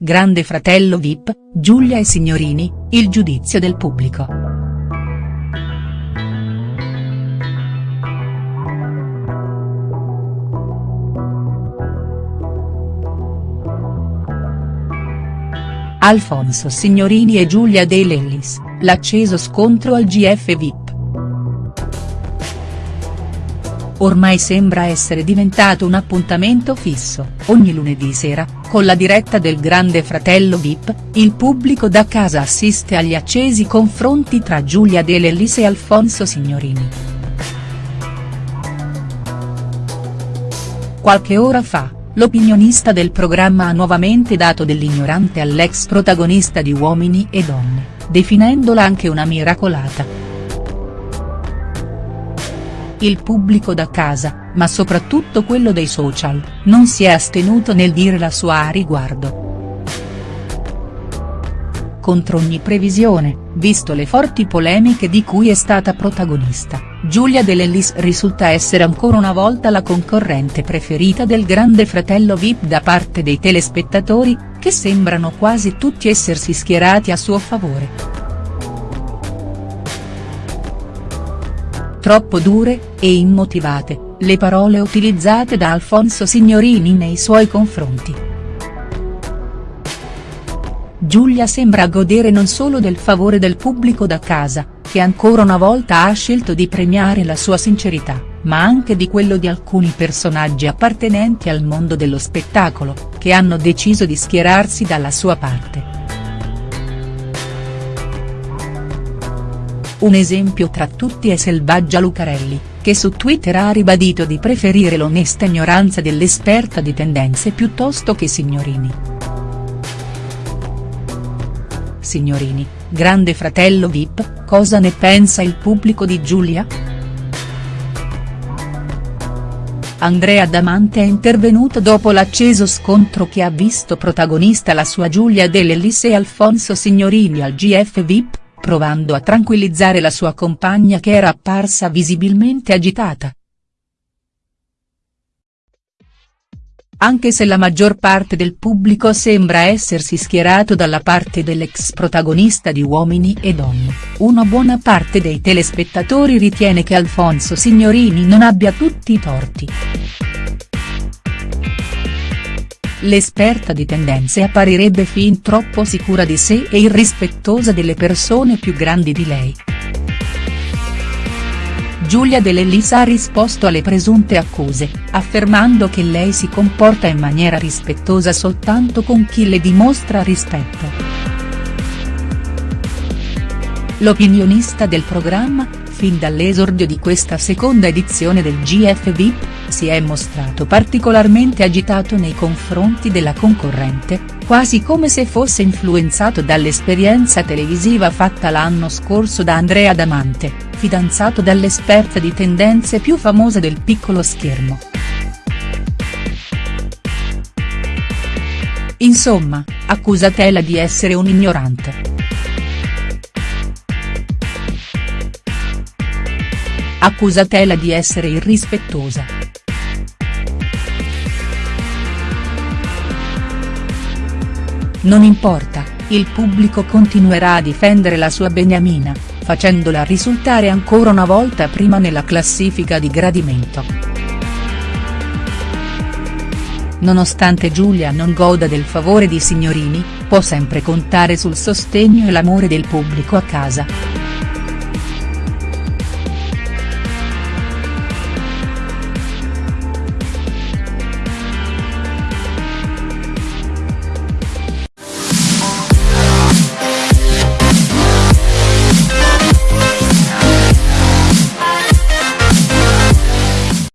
Grande fratello Vip, Giulia e Signorini, il giudizio del pubblico. Alfonso Signorini e Giulia De Lellis, l'acceso scontro al GF Vip. ormai sembra essere diventato un appuntamento fisso, ogni lunedì sera, con la diretta del Grande Fratello Vip, il pubblico da casa assiste agli accesi confronti tra Giulia De Lellis e Alfonso Signorini. Qualche ora fa, l'opinionista del programma ha nuovamente dato dell'ignorante all'ex protagonista di Uomini e Donne, definendola anche una miracolata il pubblico da casa, ma soprattutto quello dei social, non si è astenuto nel dire la sua a riguardo. Contro ogni previsione, visto le forti polemiche di cui è stata protagonista, Giulia De Lellis risulta essere ancora una volta la concorrente preferita del grande fratello Vip da parte dei telespettatori, che sembrano quasi tutti essersi schierati a suo favore. Troppo dure, e immotivate, le parole utilizzate da Alfonso Signorini nei suoi confronti. Giulia sembra godere non solo del favore del pubblico da casa, che ancora una volta ha scelto di premiare la sua sincerità, ma anche di quello di alcuni personaggi appartenenti al mondo dello spettacolo, che hanno deciso di schierarsi dalla sua parte. Un esempio tra tutti è Selvaggia Lucarelli, che su Twitter ha ribadito di preferire l'onesta ignoranza dell'esperta di tendenze piuttosto che Signorini. Signorini, grande fratello Vip, cosa ne pensa il pubblico di Giulia?. Andrea Damante è intervenuto dopo l'acceso scontro che ha visto protagonista la sua Giulia Dell'Ellis e Alfonso Signorini al GF Vip provando a tranquillizzare la sua compagna che era apparsa visibilmente agitata. Anche se la maggior parte del pubblico sembra essersi schierato dalla parte dell'ex protagonista di Uomini e Donne, una buona parte dei telespettatori ritiene che Alfonso Signorini non abbia tutti i torti. L'esperta di tendenze apparirebbe fin troppo sicura di sé e irrispettosa delle persone più grandi di lei. Giulia De Lellis ha risposto alle presunte accuse, affermando che lei si comporta in maniera rispettosa soltanto con chi le dimostra rispetto. L'opinionista del programma, fin dall'esordio di questa seconda edizione del GF VIP, si è mostrato particolarmente agitato nei confronti della concorrente, quasi come se fosse influenzato dall'esperienza televisiva fatta l'anno scorso da Andrea Damante, fidanzato dall'esperta di tendenze più famosa del piccolo schermo. Insomma, accusatela di essere un ignorante. Accusatela di essere irrispettosa. Non importa, il pubblico continuerà a difendere la sua beniamina, facendola risultare ancora una volta prima nella classifica di gradimento. Nonostante Giulia non goda del favore di Signorini, può sempre contare sul sostegno e l'amore del pubblico a casa.